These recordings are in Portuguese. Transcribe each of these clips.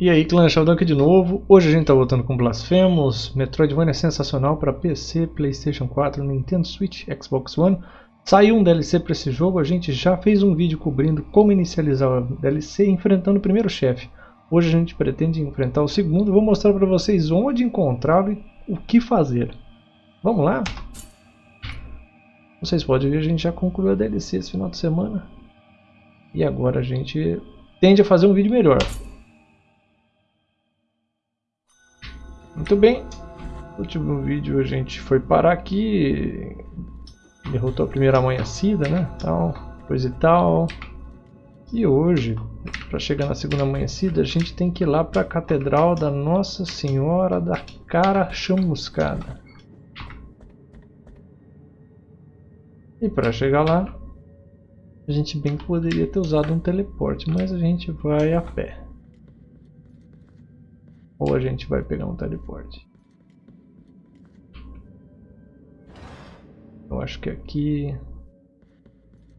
E aí, clã Sheldon aqui de novo. Hoje a gente tá voltando com Blasphemous, Metroidvania sensacional para PC, Playstation 4, Nintendo Switch, Xbox One. Saiu um DLC para esse jogo, a gente já fez um vídeo cobrindo como inicializar o DLC enfrentando o primeiro chefe. Hoje a gente pretende enfrentar o segundo, vou mostrar para vocês onde encontrá-lo e o que fazer. Vamos lá? Vocês podem ver, a gente já concluiu a DLC esse final de semana. E agora a gente tende a fazer um vídeo melhor. Muito bem, no último vídeo a gente foi parar aqui, derrotou a primeira amanhecida, né, tal, coisa e tal. E hoje, para chegar na segunda amanhecida, a gente tem que ir lá para a Catedral da Nossa Senhora da Cara Chamuscada. E para chegar lá, a gente bem poderia ter usado um teleporte, mas a gente vai a pé. Ou a gente vai pegar um teleporte. Eu acho que aqui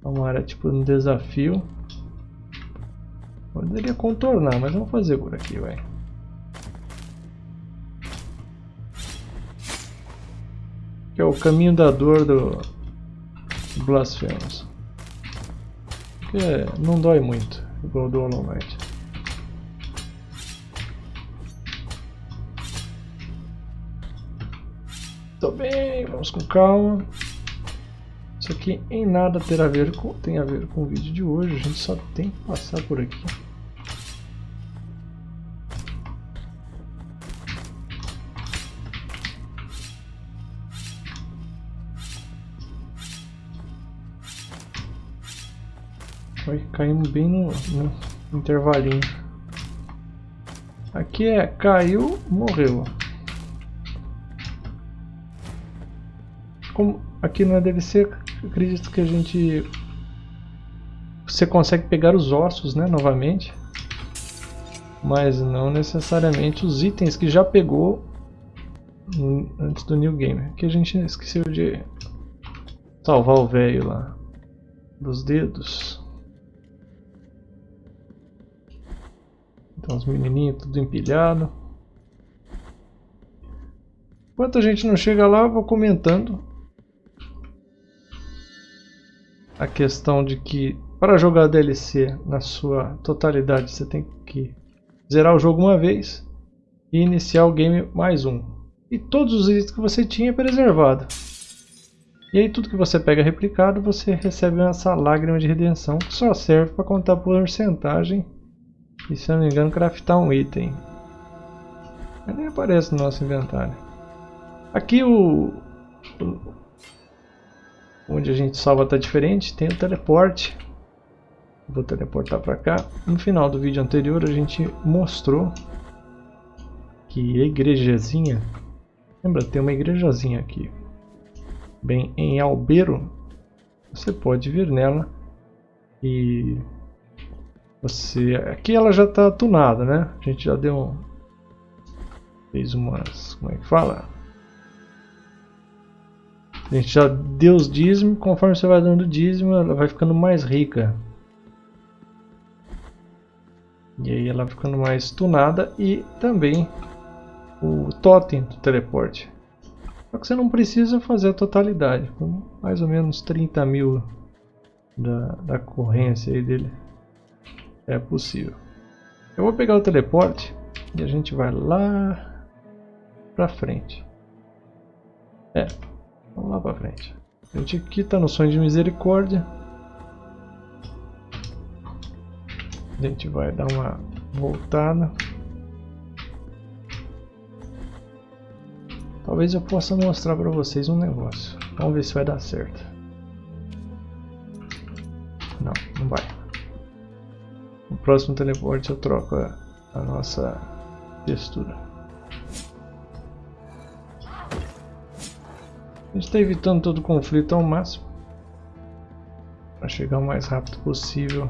é uma área tipo um desafio. Poderia contornar, mas vamos fazer por aqui, vai. Que é o caminho da dor do Blasphemous. Que não dói muito, igual do Hollow Knight. Tô bem, vamos com calma. Isso aqui em nada terá a ver com, tem a ver com o vídeo de hoje, a gente só tem que passar por aqui. Vai caímos bem no, no intervalinho. Aqui é caiu, morreu. Como aqui não deve ser, acredito que a gente você consegue pegar os ossos, né, novamente, mas não necessariamente os itens que já pegou antes do new game. Aqui a gente esqueceu de salvar o velho lá dos dedos. Então os menininhos tudo empilhado. Enquanto a gente não chega lá, eu vou comentando a questão de que para jogar DLC na sua totalidade você tem que zerar o jogo uma vez e iniciar o game mais um. E todos os itens que você tinha preservado. E aí tudo que você pega replicado você recebe essa lágrima de redenção que só serve para contar porcentagem e se eu não me engano craftar um item. Mas nem aparece no nosso inventário. Aqui o, onde a gente salva está diferente, tem o teleporte. Vou teleportar para cá. No final do vídeo anterior a gente mostrou que a igrejazinha, lembra, tem uma igrejazinha aqui, bem em Albeiro, você pode vir nela e você, aqui ela já está tunada, né? A gente já deu, fez umas, como é que fala? A gente já deu os dízimos, conforme você vai dando dízimo, ela vai ficando mais rica. E aí ela vai ficando mais tunada e também o totem do teleporte. Só que você não precisa fazer a totalidade, com mais ou menos 30 mil da, da corrência aí dele é possível. Eu vou pegar o teleporte e a gente vai lá pra frente. É, Vamos lá pra frente. A gente aqui tá no sonho de misericórdia. A gente vai dar uma voltada. Talvez eu possa mostrar para vocês um negócio. Vamos ver se vai dar certo. Não, não vai. No próximo teleporte eu troco a, a nossa textura. A gente está evitando todo o conflito ao máximo. Para chegar o mais rápido possível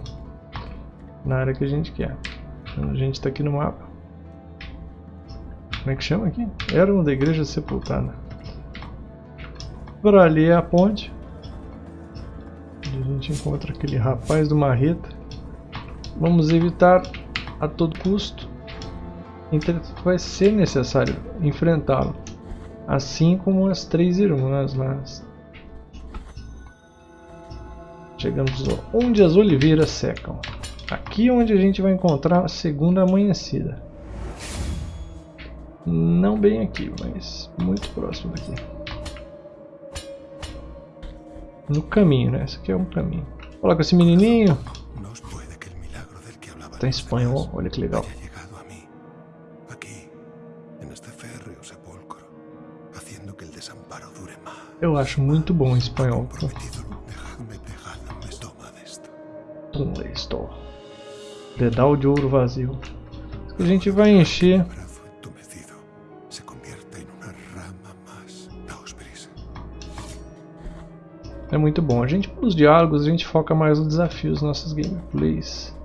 na área que a gente quer. Então, a gente está aqui no mapa. Como é que chama aqui? Era uma da igreja sepultada. Por ali é a ponte. Onde a gente encontra aquele rapaz do marreta. Vamos evitar a todo custo Entretanto, vai ser necessário enfrentá-lo. Assim como as três irmãs lá. Chegamos onde as oliveiras secam. Aqui é onde a gente vai encontrar a segunda amanhecida. Não bem aqui, mas muito próximo daqui. No caminho, né? Esse aqui é um caminho. Olha com esse menininho. Tá em espanhol, olha que legal. Eu acho muito bom em espanhol. Um esto. Dedal de ouro vazio. A gente vai encher É muito bom. A gente, nos diálogos, a gente foca mais nos desafios dos nossos gameplays.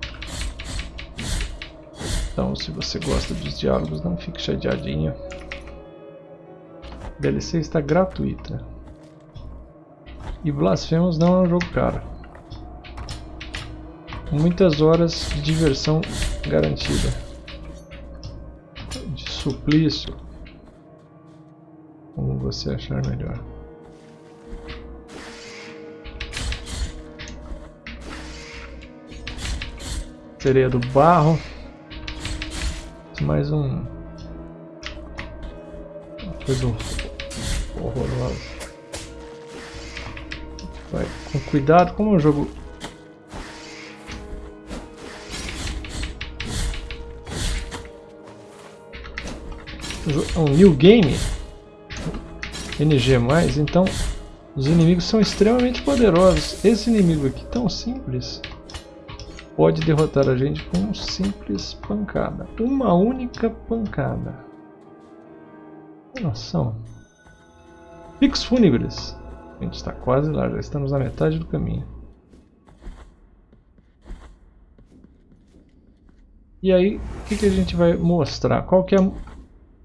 Então, se você gosta dos diálogos, não fique chateadinho. A DLC está gratuita. E Blasphemous não é um jogo caro. Muitas horas de diversão garantida. De suplício. Como você achar melhor. Sereia do barro. Mais um. Coisa horrorosa. Vai com cuidado, como o jogo. É um new game. NG+, então os inimigos são extremamente poderosos. Esse inimigo aqui tão simples pode derrotar a gente com uma simples pancada. Uma única pancada. Noção. Picos fúnebres. A gente está quase lá, já estamos na metade do caminho. E aí, o que, que a gente vai mostrar? Qual que é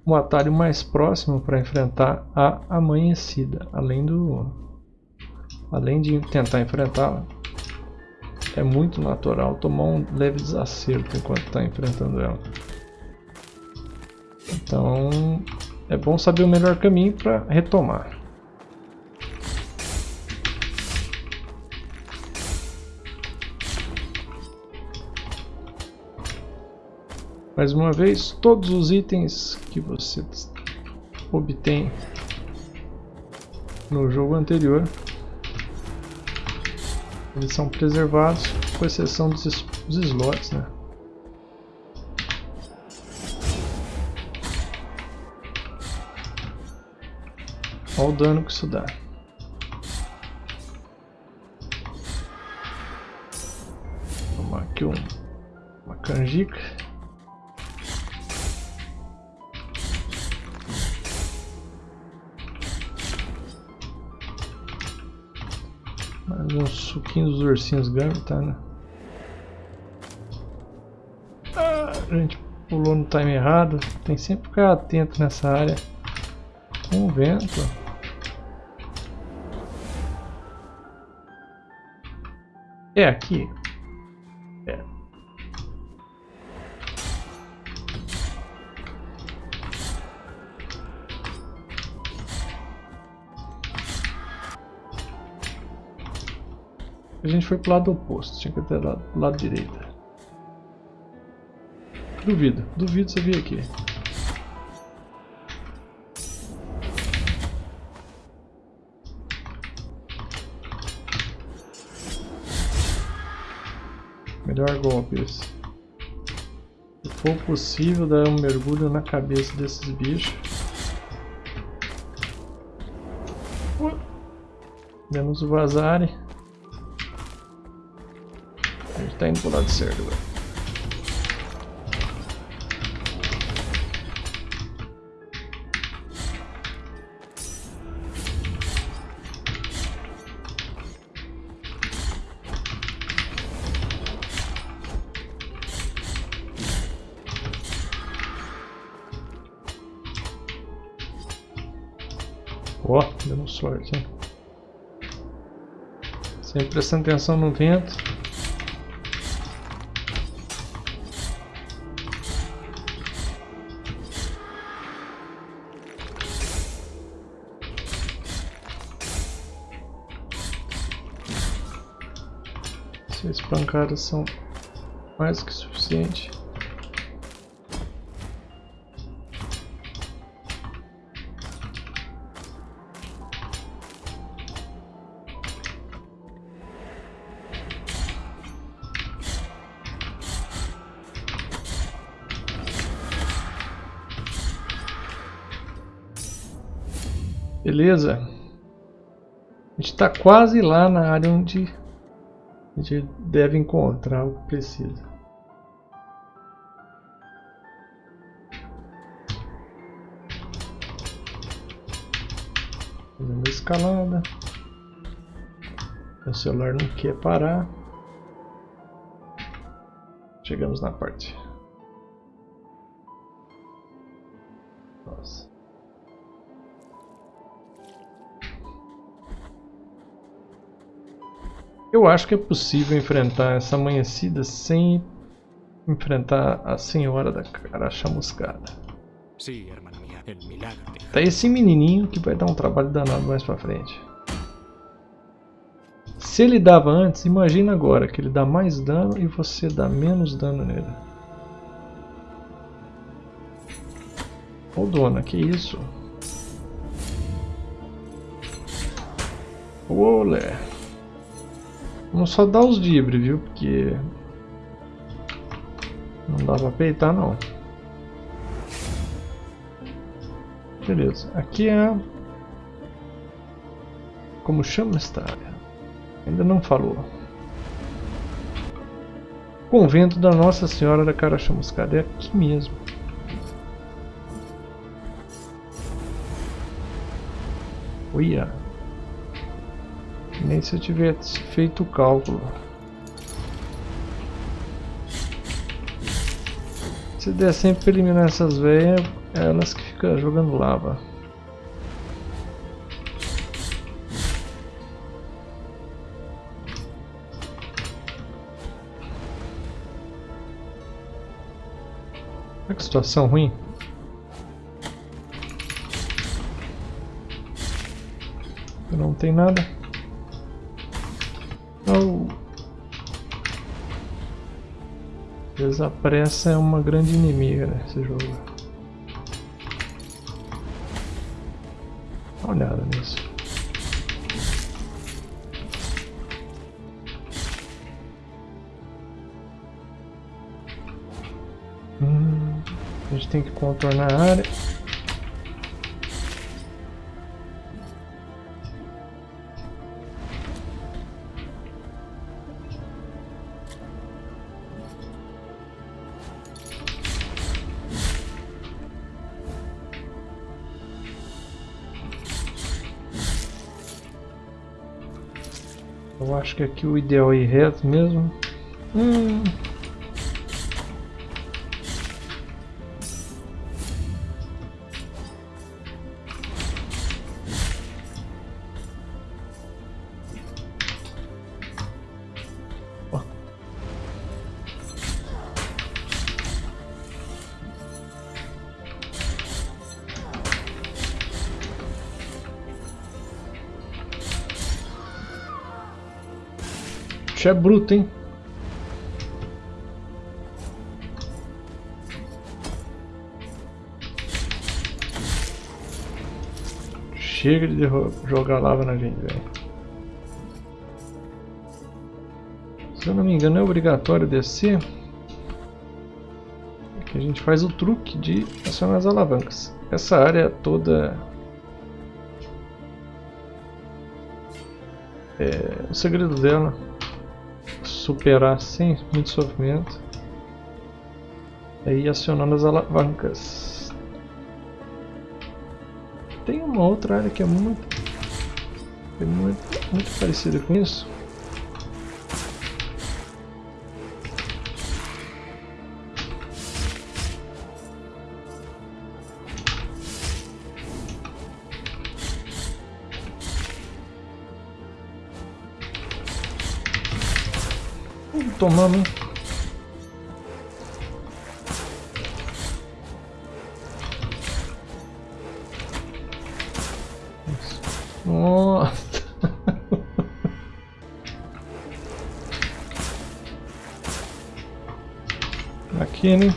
o atalho mais próximo para enfrentar a amanhecida? Além do... Além de tentar enfrentá-la, é muito natural tomar um leve desacerto enquanto está enfrentando ela. Então é bom saber o melhor caminho para retomar. Mais uma vez, todos os itens que você obtém no jogo anterior eles são preservados, com exceção dos, dos slots, né? Olha o dano que isso dá. Tomar aqui um, uma canjica. Um suquinho dos ursinhos Gummy, tá, né? Ah, a gente pulou no time errado. Tem sempre que ficar atento nessa área. Com o vento. É aqui? A gente foi pro lado oposto, tinha que ter lado, lado direito. Duvido, duvido você vir aqui. Melhor golpe esse. Se for possível, dar um mergulho na cabeça desses bichos. Menos vazarem tá indo pro lado certo agora. Ó, oh, deu sorte, hein? Sempre prestando atenção no vento. Pancadas são mais que suficiente. Beleza. A gente está quase lá na área onde a gente deve encontrar o que precisa. Fazendo escalada. O celular não quer parar. Chegamos na parte. Eu acho que é possível enfrentar essa amanhecida sem enfrentar a senhora da cara chamuscada. Hermana mía, el milagro. de- Tá esse menininho que vai dar um trabalho danado mais pra frente. Se ele dava antes, imagina agora que ele dá mais dano e você dá menos dano nele. Ô dona, que isso? Olé. Vamos só dar os dibre, viu? Porque... Não dá pra peitar não. Beleza, aqui é... Como chama esta área? Ainda não falou. Convento da Nossa Senhora da Cara Chamuscada. É aqui mesmo. Uia. Nem se eu tivesse feito o cálculo. Se der sempre pra eliminar essas velhas, é elas que ficam jogando lava. Olha que situação ruim. Não tem nada. Oh. Desapressa é uma grande inimiga nesse jogo. Dá uma olhada nisso. Hum, a gente tem que contornar a área. Eu acho que aqui o ideal é reto mesmo. Hum. Bicho é bruto, hein? Chega de jogar lava na gente, velho. Se eu não me engano, é obrigatório descer. Que a gente faz o truque de acionar as alavancas. Essa área toda é, o segredo dela superar sem muito sofrimento. Ir acionando as alavancas. Tem uma outra área que é muito é muito, muito parecida com isso tomamos, hein? Aqui, né?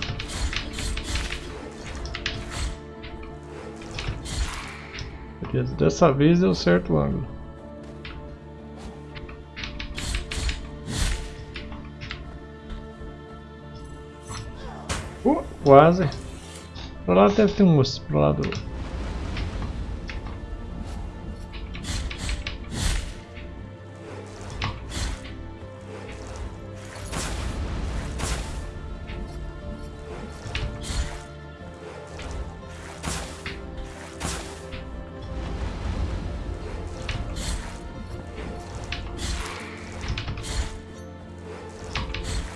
Dessa vez deu certo o ângulo. Quase. Pra lá deve ter um osso, pro lado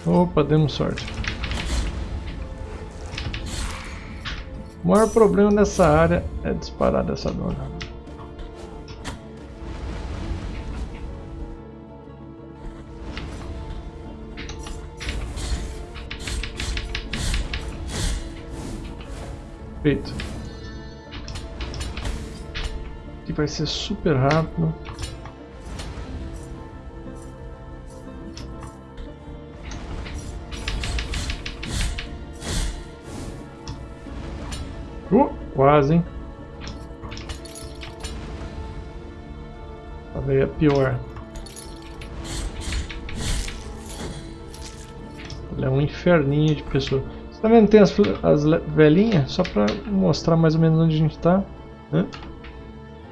Opa, demos sorte. O maior problema nessa área é disparar dessa dona. Feito. Aqui vai ser super rápido. Quase, hein? Talvez é pior. Ele é um inferninho de pessoa. Você tá vendo? Tem as, as velhinhas, só pra mostrar mais ou menos onde a gente tá. Né?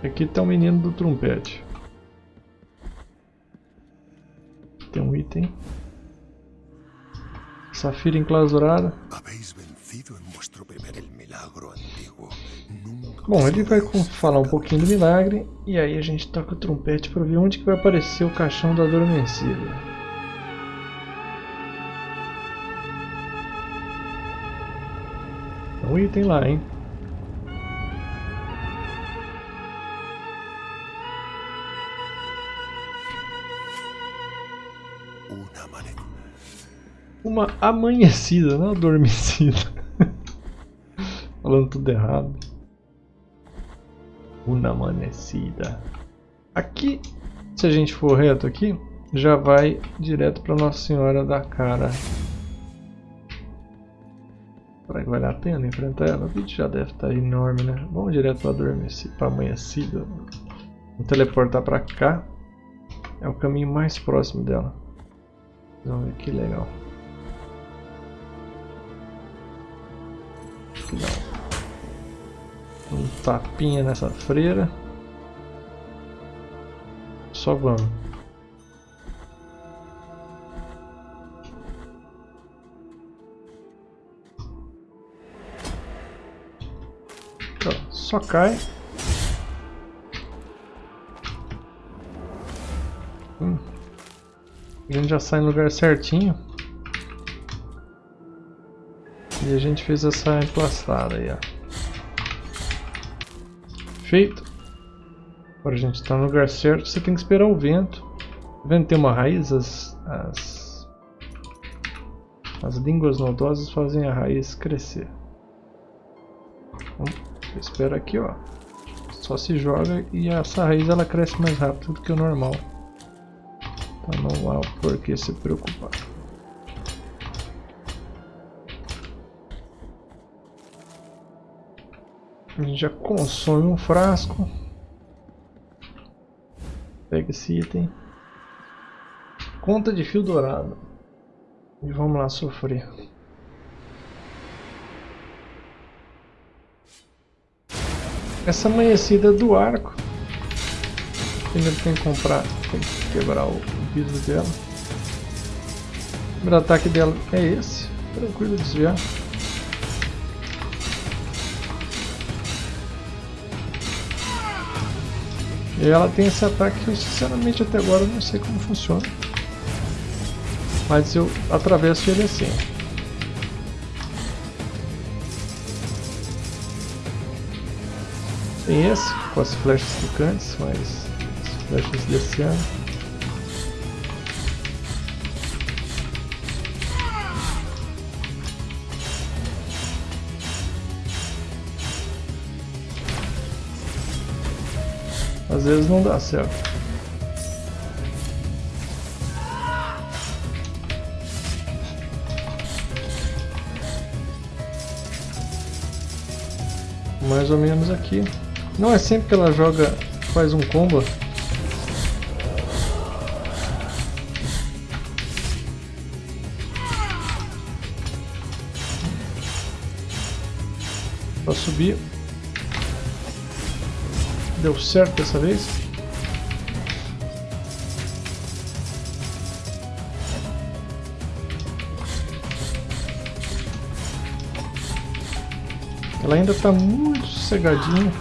Aqui tá o menino do trompete. Tem um item. Safira enclausurada. Bom, ele vai falar um pouquinho do milagre e aí a gente toca o trompete para ver onde que vai aparecer o caixão da adormecida. Tem um item lá, hein? Uma amanhecida, não adormecida. Falando tudo errado. Uma amanhecida. Aqui, se a gente for reto aqui, já vai direto para Nossa Senhora da Cara. Será que vale a pena enfrentar ela? O vídeo já deve estar tá enorme, né? Vamos direto para para amanhecida. Vou teleportar para cá. É o caminho mais próximo dela. Vamos ver que legal. Tapinha nessa freira. Só vamos. Só cai. Hum. A gente já sai no lugar certinho. E a gente fez essa emplastada aí, ó. Feito. Agora a gente está no lugar certo. Você tem que esperar o vento. O vento tem uma raiz. As, as, as línguas nodosas fazem a raiz crescer. Então, espera aqui, ó. Só se joga e essa raiz ela cresce mais rápido do que o normal. Então não há por que se preocupar. A gente já consome um frasco. Pega esse item. Conta de fio dourado. E vamos lá sofrer. Essa amanhecida do arco. Primeiro tem que comprar, tem que quebrar o vidro dela. O primeiro ataque dela é esse. Tranquilo desviar. E ela tem esse ataque que eu sinceramente até agora não sei como funciona. Mas eu atravesso ele assim. Tem esse, com as flechas picantes, mas as flechas desse ano. Às vezes não dá certo. Mais ou menos aqui. Não é sempre que ela joga, faz um combo. Para subir Deu certo dessa vez. Ela ainda está muito sossegadinha.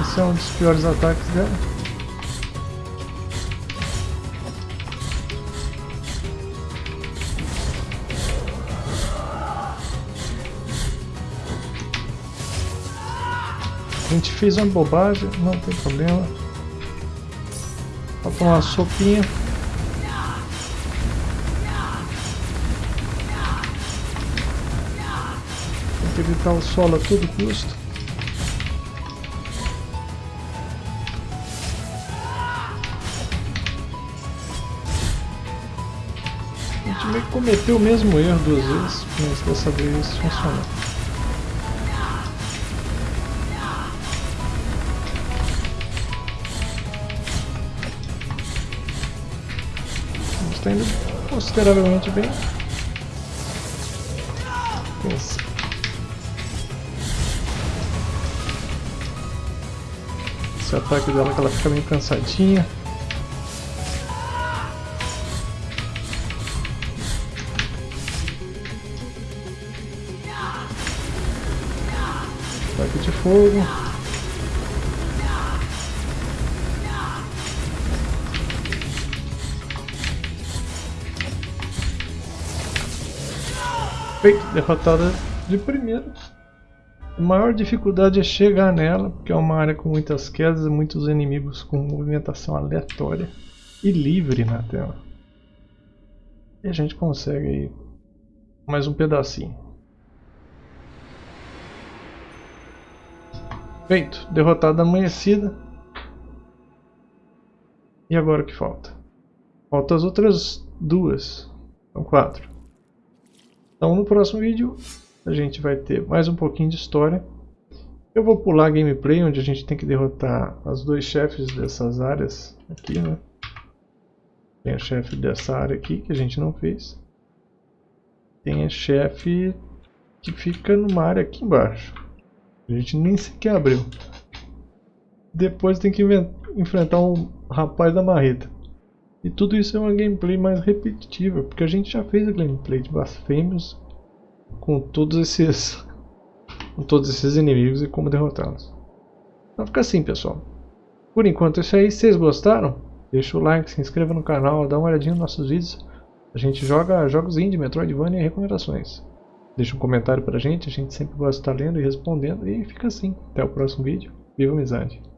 Esse é um dos piores ataques dela. A gente fez uma bobagem, não tem problema. Vou tomar uma sopinha. evitar o solo a todo custo. A gente meio que cometeu o mesmo erro duas vezes, mas dessa vez funcionou. Consideravelmente bem. Pensa. Esse ataque dela que ela fica meio cansadinha. Ataque de fogo. Feito, derrotada de primeira. A maior dificuldade é chegar nela, porque é uma área com muitas quedas e muitos inimigos com movimentação aleatória e livre na tela. E a gente consegue aí mais um pedacinho. Feito, derrotada amanhecida. E agora o que falta? Faltam as outras duas. São quatro. Então no próximo vídeo a gente vai ter mais um pouquinho de história. Eu vou pular a gameplay, onde a gente tem que derrotar os dois chefes dessas áreas aqui, né? Tem a chefe dessa área aqui, que a gente não fez. Tem a chefe que fica numa área aqui embaixo. A gente nem sequer abriu. Depois tem que enfrentar um rapaz da marreta. E tudo isso é uma gameplay mais repetitiva, porque a gente já fez a gameplay de Blasphemous com todos esses com todos esses inimigos e como derrotá-los. Então fica assim, pessoal. Por enquanto é isso aí. Se vocês gostaram, deixa o like, se inscreva no canal, dá uma olhadinha nos nossos vídeos. A gente joga jogos indie, Metroidvania e recomendações. Deixa um comentário pra gente, a gente sempre gosta de estar lendo e respondendo. E fica assim. Até o próximo vídeo. Viva a amizade!